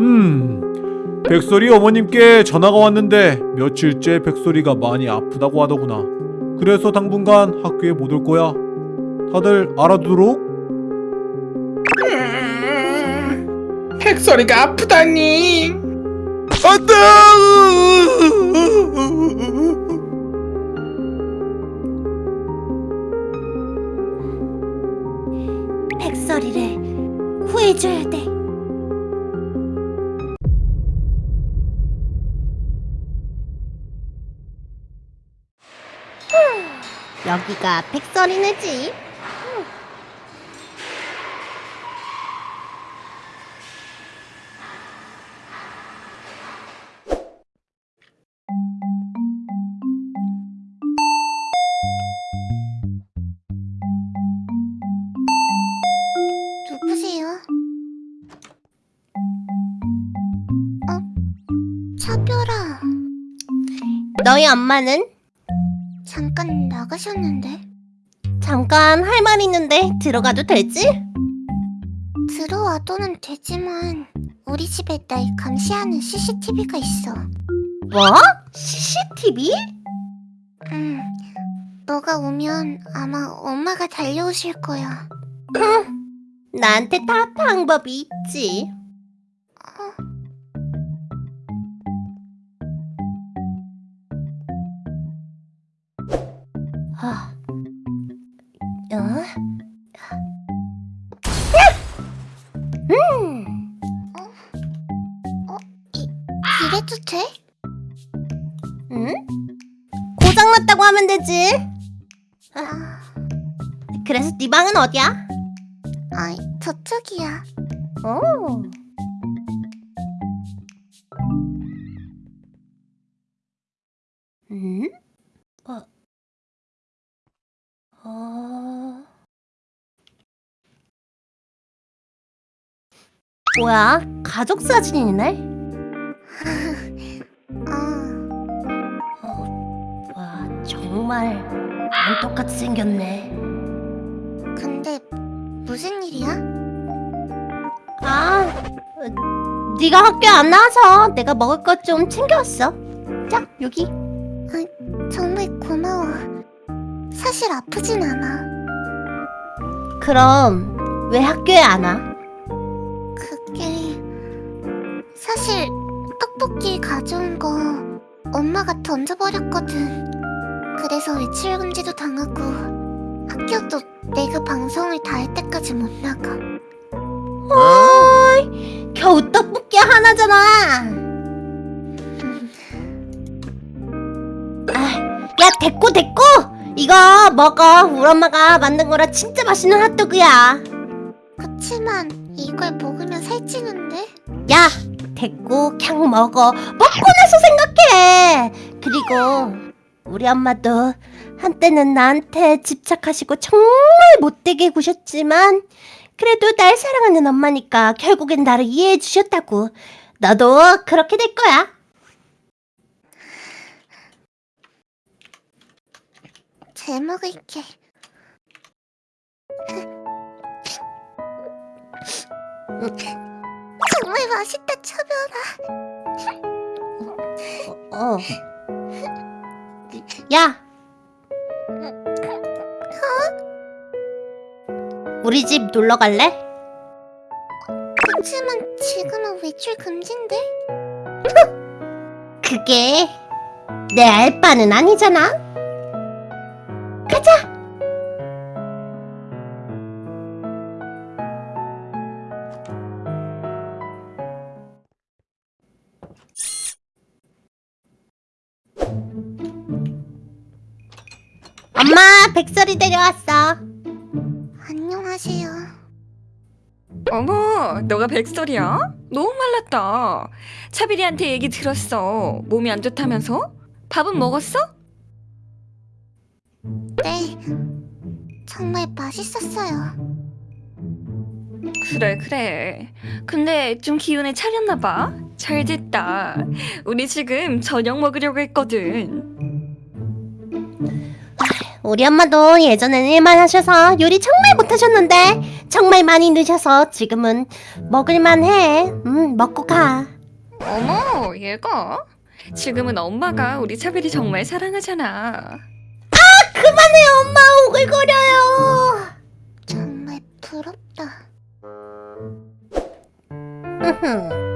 음, 백설이 어머님께 전화가 왔는데 며칠째 백설이가 많이 아프다고 하더구나. 그래서 당분간 학교에 못 올 거야. 다들 알아두도록. 백설이가 아프다니 안돼! 백설이를 구해줘야 돼. 여기가 백설이네 집. 누구세요? 어? 차별아. 너희 엄마는? 잠깐 나가셨는데. 잠깐 할 말 있는데 들어가도 되지? 들어와도는 되지만 우리 집에 날 감시하는 CCTV가 있어. 뭐? CCTV? 응. 너가 오면 아마 엄마가 달려오실 거야. 나한테 다 방법이 있지. 그래서 네 방은 어디야? 아이, 저쪽이야. 오. 음? 어. 어. 뭐야? 가족 사진이네? 어. 와, 정말 안 똑같이 생겼네. 근데 무슨 일이야? 아, 어, 네가 학교 안 나와서 내가 먹을 것 좀 챙겨왔어. 자, 여기. 정말 고마워. 사실 아프진 않아. 그럼 왜 학교에 안 와? 그게 사실 떡볶이 가져온 거 엄마가 던져버렸거든. 그래서 외출 금지도 당하고 학교도 내가 방송을 다 할 때까지 못 나가. 어이, 겨우 떡볶이 하나잖아. 아, 야, 됐고 됐고. 이거 먹어. 우리 엄마가 만든 거라 진짜 맛있는 핫도그야. 그치만 이걸 먹으면 살찌는데? 야, 됐고 그냥 먹어. 먹고 나서 생각해. 그리고 우리 엄마도 한때는 나한테 집착하시고 정말 못되게 구셨지만 그래도 날 사랑하는 엄마니까 결국엔 나를 이해해 주셨다고. 너도 그렇게 될 거야. 잘 먹을게. 정말 맛있다, 차별아. 어. 야. 우리 집 놀러 갈래? 그치만 지금은 외출 금지인데? 그게 내 알바는 아니잖아. 가자. 엄마, 백설이 데려왔어. 안녕하세요. 어머, 너가 백설이야? 너무 말랐다. 차비리한테 얘기 들었어. 몸이 안 좋다면서? 밥은 먹었어? 네, 정말 맛있었어요. 그래, 그래. 근데 좀 기운을 차렸나 봐. 잘 됐다. 우리 지금 저녁 먹으려고 했거든. 우리 엄마도 예전에는 일만 하셔서 요리 정말 못하셨는데 정말 많이 넣으셔서 지금은 먹을만 해. 음, 먹고 가. 어머, 얘가? 지금은 엄마가 우리 차별이 정말 사랑하잖아. 그만해, 엄마. 오글거려요. 정말 부럽다. 여긴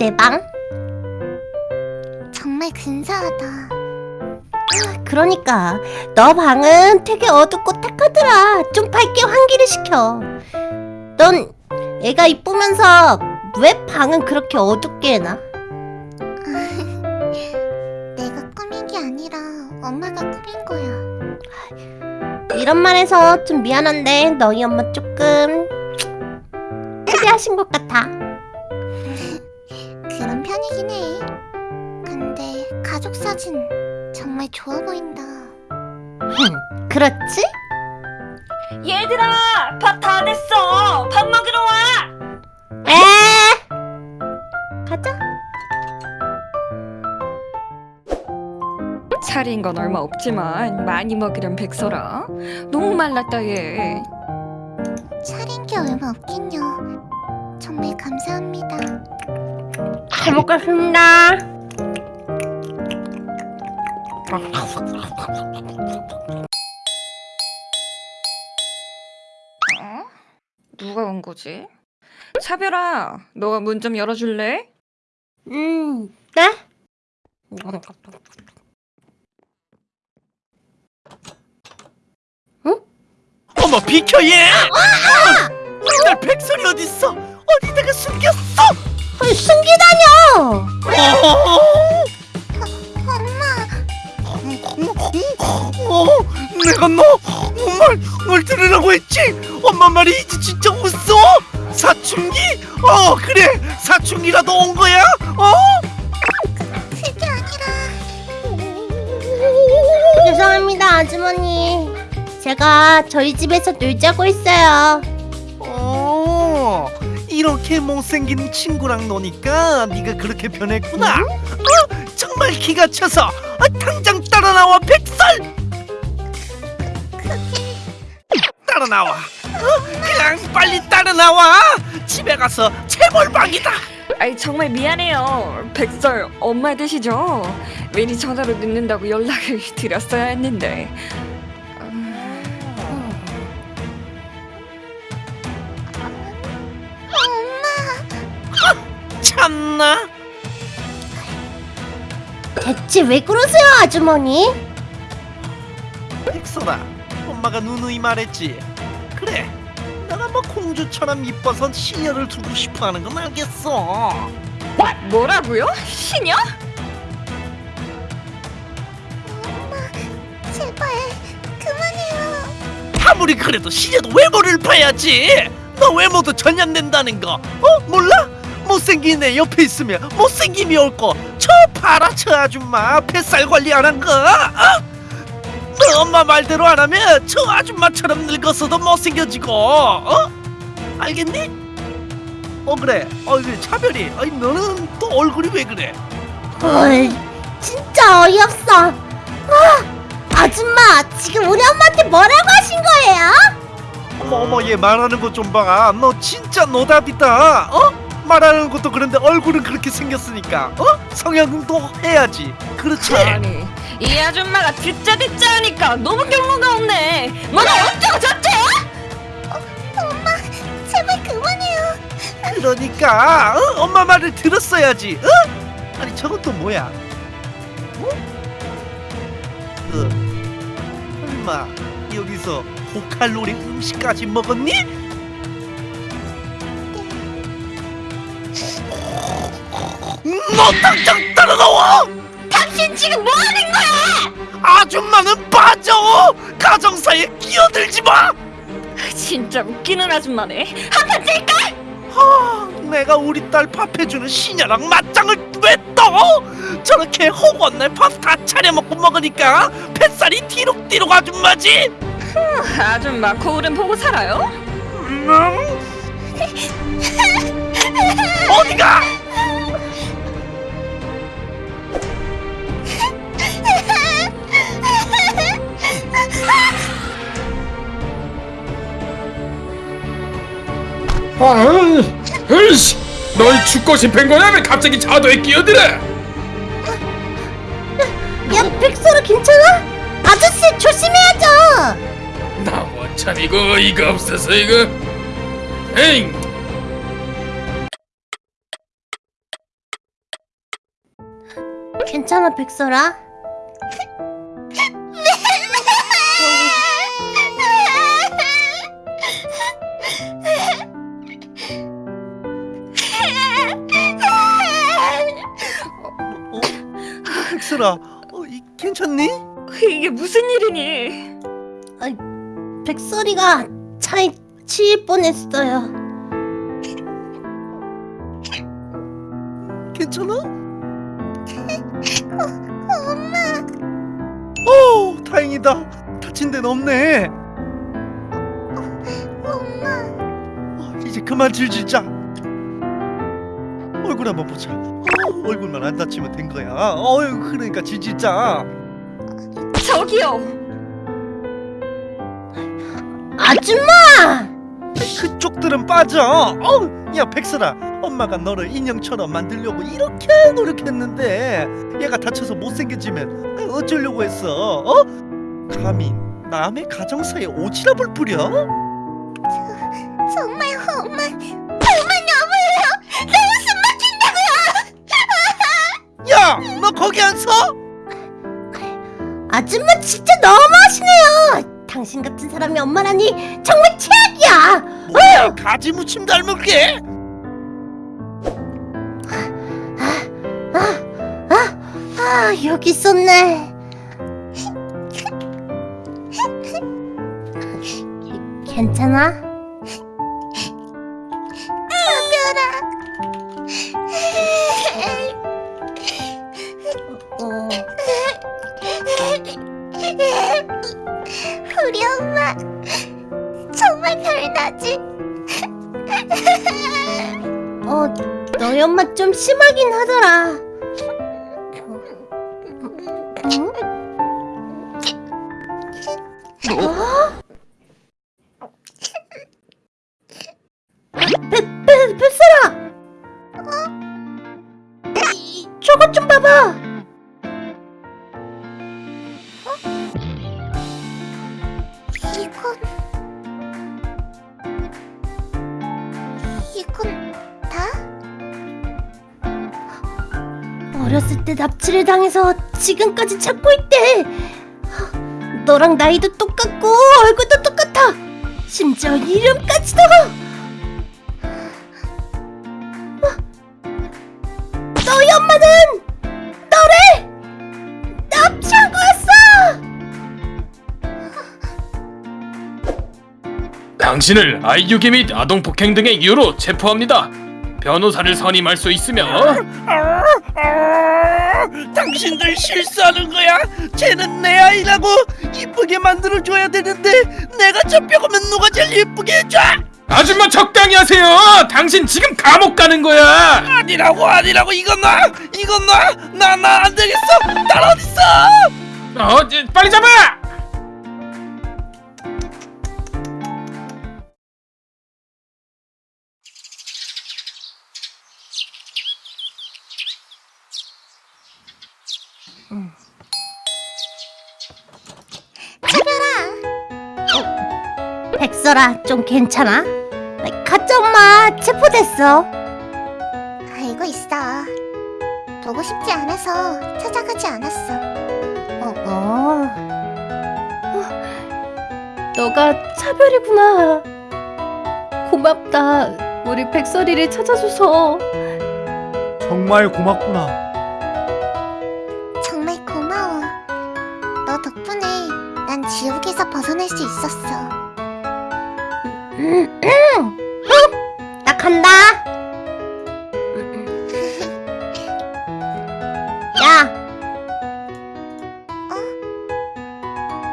내 방? 정말 근사하다. 아, 그러니까 너 방은 되게 어둡고 탁하더라. 좀 밝게 환기를 시켜. 넌 애가 이쁘면서 왜 방은 그렇게 어둡게 해놔? 내가 꾸민 게 아니라 엄마가 꾸민 거야. 이런 말해서 좀 미안한데 너희 엄마 조금 헤비하신 것 같아. 차린 건 얼마 없지만 많이 먹으렴 백설아. 너무 말랐다 얘. 차린 게 얼마 없긴요. 정말 감사합니다. 잘 먹겠습니다. 어? 누가 온 거지? 차별아, 너가 문 좀 열어줄래? 음, 네? 어머 비켜 얘! 딸 백설이 어딨어? 어디다가 숨겼어? 어, 숨기다녀! 어, 내가 너말 들으라고 했지? 엄마 말이 이제 진짜 웃어? 사춘기? 어 그래 사춘기라도 온 거야? 어? 그게 아니라... 죄송합니다, 아주머니. 제가 저희 집에서 놀자고 했어요. 어 이렇게 못생긴 친구랑 노니까 네가 그렇게 변했구나 어? 정말 기가 차서 아, 당장 따라 나와 백설 따라 나와 어? 그냥 빨리 따라 나와 집에 가서 체벌방이다 아이 정말 미안해요. 백설 엄마 되시죠? 미리 전화로 늦는다고 연락을 드렸어야 했는데. 참나 대체 왜 그러세요, 아주머니? 백설아 엄마가 누누이 말했지 그래 내가 뭐 공주처럼 이뻐서 시녀를 두고 싶어하는 건 알겠어 뭐라고요? 시녀? 제발, 그만해요. 아무리 그래도 시녀도 외모를 봐야지 너 외모도 전염된다는 거 어? 몰라? 못생긴 애 옆에 있으면 못생김이 올거 저 봐라 저 아줌마 뱃살 관리 안 한 거 어? 너 엄마 말대로 안 하면 저 아줌마처럼 늙었어도 못생겨지고 어? 알겠니? 어 그래 어 그래 차별이 아니 너는 또 얼굴이 왜 그래 헐, 진짜 어이없어. 아, 아줌마, 지금 우리 엄마한테 뭐라고 하신 거예요? 어머 어머 얘 말하는 거좀 봐. 너 진짜 노답이다. 어? 말하는 것도 그런데 얼굴은 그렇게 생겼으니까 어? 성형도 해야지. 그렇지? 아니 이 아줌마가 듣자 듣자 하니까 너무 경로가 없네. 너는 어쩌고 저쩌? 제발 그만해요. 그러니까 어? 엄마 말을 들었어야지. 어? 아니 저건 또 뭐야? 어? 그 설마 여기서 고칼로리 음식까지 먹었니? 너 당장 따라 나와! 당신 지금 뭐 하는 거야? 아줌마는 빠져! 가정사에 끼어들지 마! 진짜 웃기는 아줌마네. 한판 찔까? 하, 내가 우리 딸 밥해주는 시녀랑 맞짱을 왜 떠? 저렇게 허구한 날밥 다 차려 먹고 먹으니까 뱃살이 뒤룩뒤룩 아줌마지? 아줌마 거울은 보고 살아요? 음, 어디가? 아, 으이씨, 널 죽고 싶은 거야? 왜 갑자기 자도에 끼어들어? 야 백설아 괜찮아? 아저씨 조심해야죠 나 원참 이거 어이가 없어서 이거. 에잉, 괜찮아 백설아? 백설아, 어, 이, 괜찮니? 이게 무슨 일이니? 백설이가 차에 치일 뻔했어요 괜찮아? 엄마. 오, 다행이다. 다친 데는 없네. 엄마. 이제 그만 질질자. 얼굴 한번 보자. 어, 얼굴만 안 다치면 된 거야. 어휴, 그러니까 질질자. 저기요. 아줌마! 그쪽들은 빠져. 어, 야 백설아, 엄마가 너를 인형처럼 만들려고 이렇게 노력했는데 얘가 다쳐서 못생겨지면 어쩌려고 했어? 어? 감히 남의 가정사에 오지랖을? 정말 엄마 정말 너무 야, 너 거기 안 서? 아줌마 진짜 너무하시네요 당신 같은 사람이 엄마라니 정말 최악이야 뭐야, 가지 무침 닮은 게? 아, 아, 아 여기 있었네 괜찮아? 어, 너희 엄마 좀 심하긴 하더라. 이건 다? 어렸을 때 납치를 당해서 지금까지 찾고 있대. 너랑 나이도 똑같고 얼굴도 똑같아. 심지어 이름까지도. 너희 엄마는 당신을 아이유기 및 아동 폭행 등의 이유로 체포합니다. 변호사를 선임할 수 있으며 당신들 실수하는 거야? 쟤는 내 아이라고 이쁘게 만들어줘야 되는데 내가 잡혀가면 누가 제일 이쁘게 해줘? 아줌마 적당히 하세요. 당신 지금 감옥 가는 거야. 아니라고 아니라고 이건 나 이건 나 나 나 안 되겠어 딸 어딨어 어, 빨리 잡아. 백설아 좀 괜찮아? 가짜 엄마 체포됐어. 알고 있어. 보고 싶지 않아서 찾아가지 않았어. 어, 어. 어, 너가 차별이구나. 고맙다. 우리 백설이를 찾아줘서. 정말 고맙구나.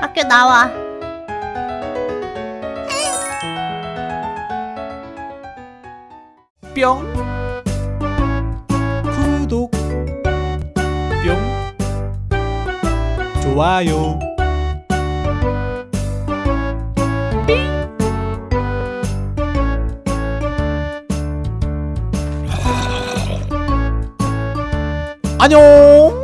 학교 나와. 뿅. 구독. 뿅. 좋아요. 안녕